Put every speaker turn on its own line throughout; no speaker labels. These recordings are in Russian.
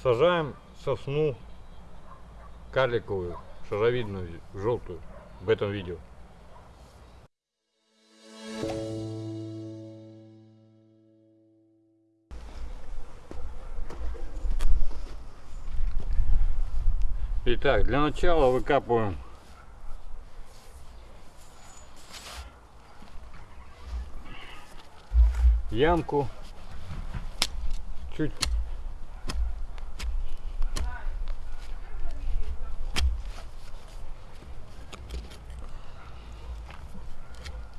Сажаем сосну карликовую, шаровидную, желтую в этом видео. Итак, для начала выкапываем ямку чуть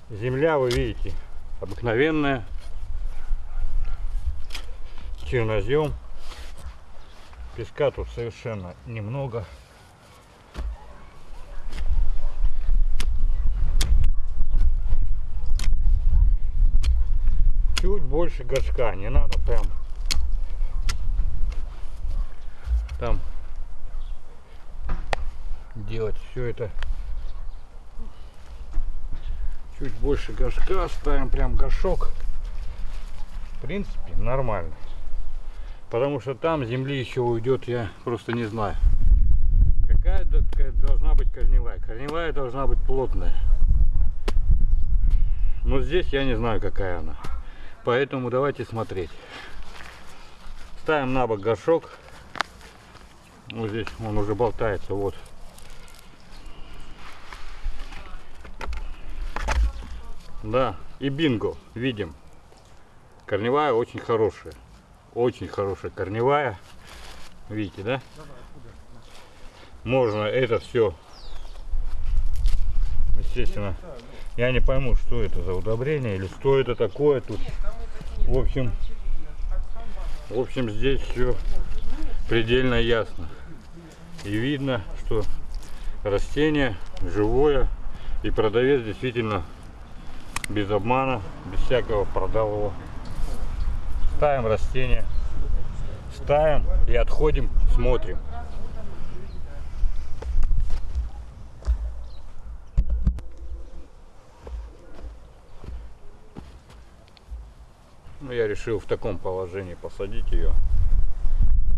земля вы видите обыкновенная. Чернозем. Песка тут совершенно немного. Чуть больше горшка не надо прям там делать все это чуть больше горшка ставим прям горшок. В принципе нормально потому что там земли еще уйдет я просто не знаю. Какая должна быть корневая? Корневая должна быть плотная. Но здесь я не знаю какая она. Поэтому давайте смотреть. Ставим на бок горшок. Вот здесь он уже болтается вот да и бинго видим. Корневая очень хорошая очень хорошая корневая. Видите да? Можно это все естественно я не пойму что это за удобрение или что это такое тут. В общем в общем здесь все предельно ясно. И видно что растение живое и продавец действительно без обмана без всякого продал его. Ставим растение ставим и отходим смотрим. Ну я решил в таком положении посадить ее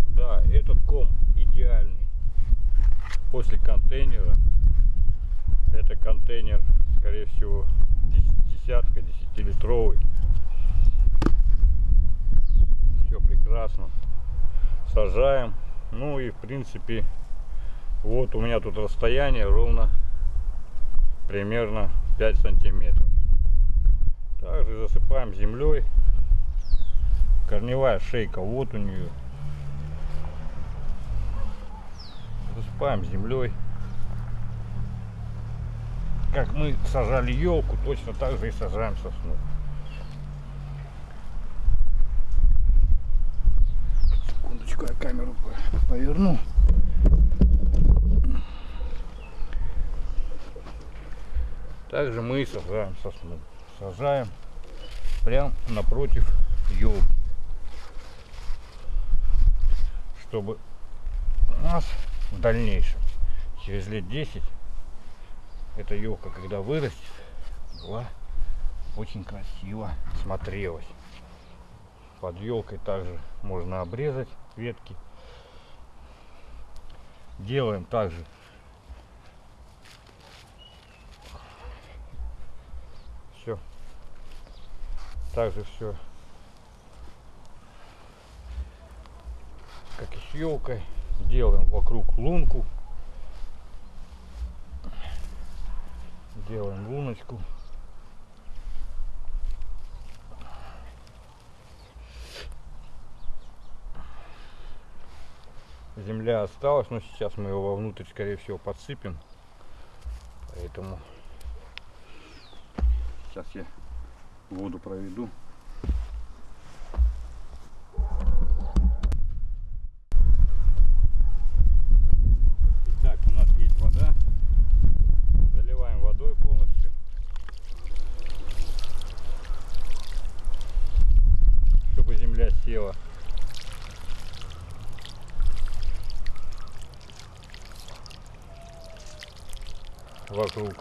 да этот ком идеальный. После контейнера. Это контейнер скорее всего десятка десятилитровый. Все прекрасно. Сажаем. Ну и в принципе вот у меня тут расстояние ровно примерно 5 сантиметров. Также засыпаем землей. Корневая шейка вот у нее засыпаем землей как мы сажали елку точно так же и сажаем сосну. Секундочку я камеру поверну. Также мы сажаем сосну. Сажаем прям напротив елки. Чтобы у нас в дальнейшем через лет 10 эта елка когда вырастет была очень красиво смотрелась. Под елкой также можно обрезать ветки. Делаем также все также все как и с елкой делаем вокруг лунку делаем луночку. Земля осталась но сейчас мы его вовнутрь скорее всего подсыпем. Поэтому сейчас я воду проведу Вокруг.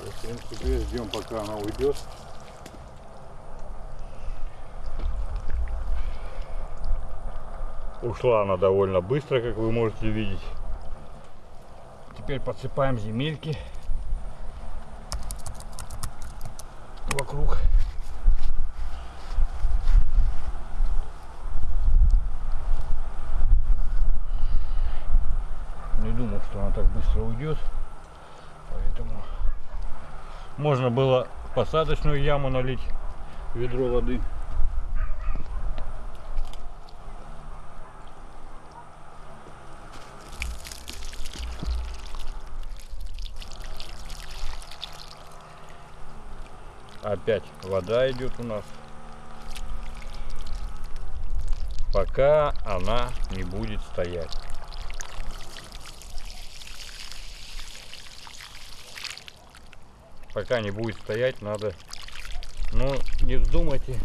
В принципе, ждем, пока она уйдет. Ушла она довольно быстро, как вы можете видеть. Теперь подсыпаем земельки вокруг. Не думал, что она так быстро уйдет. Поэтому можно было в посадочную яму налить ведро воды. Опять вода идет у нас. Пока она не будет стоять. Пока не будет стоять, надо, ну, не вздумайте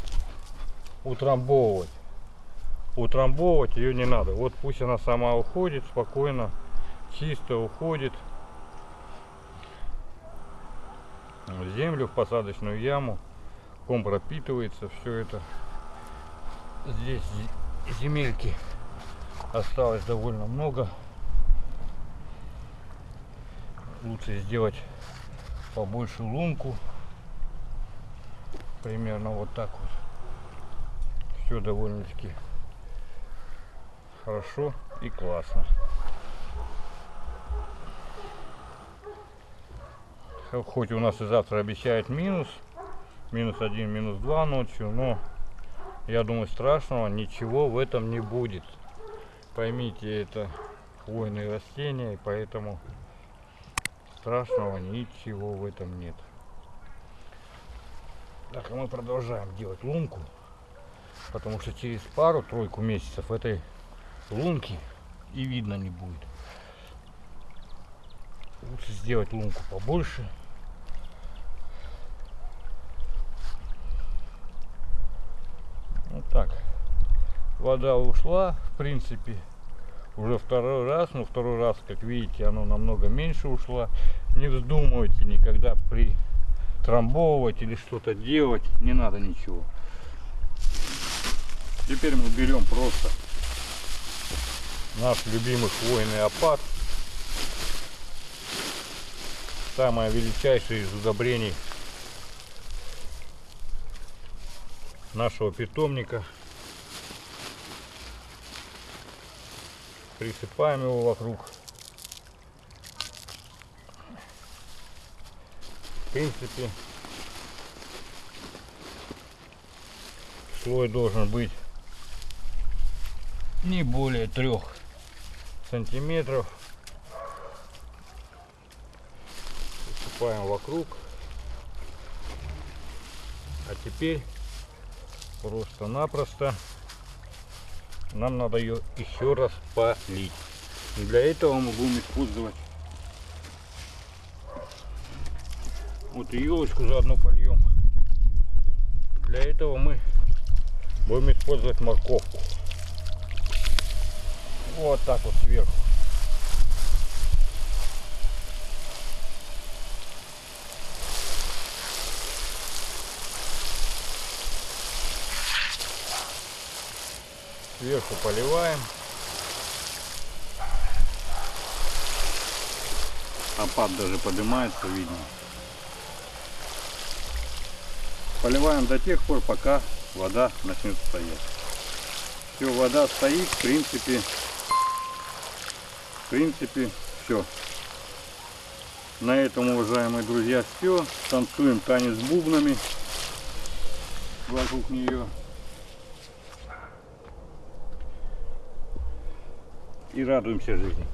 утрамбовывать. Утрамбовывать ее не надо. Вот пусть она сама уходит спокойно, чисто уходит. в землю, в посадочную яму. Ком пропитывается все это. Здесь земельки осталось довольно много. Лучше сделать побольше лунку. Примерно вот так вот. Все довольно-таки хорошо и классно. хоть у нас и завтра обещает минус, минус один, минус два ночью, но я думаю страшного ничего в этом не будет. Поймите, это хвойные растения, и поэтому страшного ничего в этом нет. Так, а мы продолжаем делать лунку, потому что через пару-тройку месяцев этой лунки и видно не будет. Лучше сделать лунку побольше. Вот так. Вода ушла, в принципе, уже второй раз, но второй раз, как видите, оно намного меньше ушла. Не вздумывайте никогда при трамбовывать или что-то делать, не надо ничего. Теперь мы берем просто наш любимый хвойный опад самое величайшее из удобрений нашего питомника. Присыпаем его вокруг. В принципе, слой должен быть не более трех сантиметров посыпаем вокруг. А теперь просто-напросто нам надо ее еще раз полить. Для этого мы будем использовать вот и елочку заодно польем. Для этого мы будем использовать морковку. Вот так вот сверху. Сверху поливаем. Опад даже поднимается, видно. Поливаем до тех пор, пока вода начнет стоять. Все, вода стоит, в принципе, в принципе, все. На этом, уважаемые друзья, все. Танцуем танец бубнами вокруг нее. И радуемся жизни.